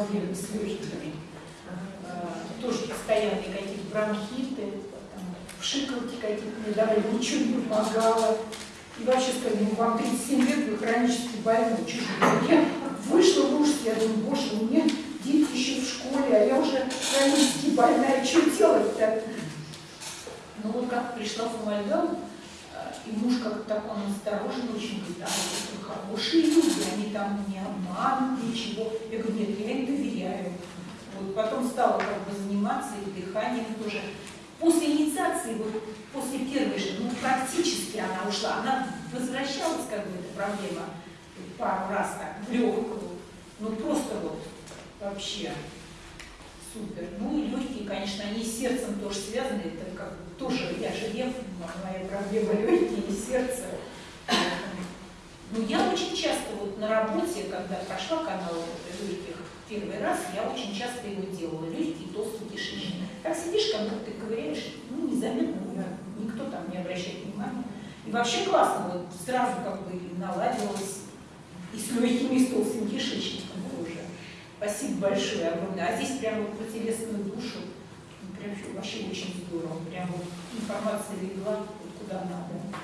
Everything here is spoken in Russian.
проблемы с легкими. Э, тоже постоянные какие-то бронхиты, там, вшикалки какие-то мне давали, ничего не помогало. И вообще сказали, ну вам 37 лет, вы хронически больны, чужой. Я вышла в ужас, я думаю, боже, меня дети еще в школе, а я уже хронически больная, что делать-то? Ну вот как пришла в Амальгам, и муж как-то так он осторожно очень говорит, а это хорошие люди, они там не обманут, ничего. Я говорю, нет, я им доверяю. Вот потом стала как бы заниматься и дыханием тоже. После инициации, вот после первой же, ну практически она ушла, она возвращалась как бы эта проблема пару раз так, в легкую, ну просто вот вообще супер. Ну и легкие, конечно, они с сердцем тоже связаны, это как бы тоже, я же лев, моя проблема легкие и сердце. Ну я очень часто вот на работе, когда прошла канал легких первый раз, я очень часто его делала, легкий, толстый, кишечник. Так сидишь, как будто ты ковыряешь, ну незаметно, никто там не обращает внимания. И вообще классно, вот сразу как бы наладилось и с легкими, и с толстым кишечником. Спасибо большое, огромное. А здесь прямо вот про телесную душу, ну, прям вообще очень здорово. Прям вот информация легла куда надо.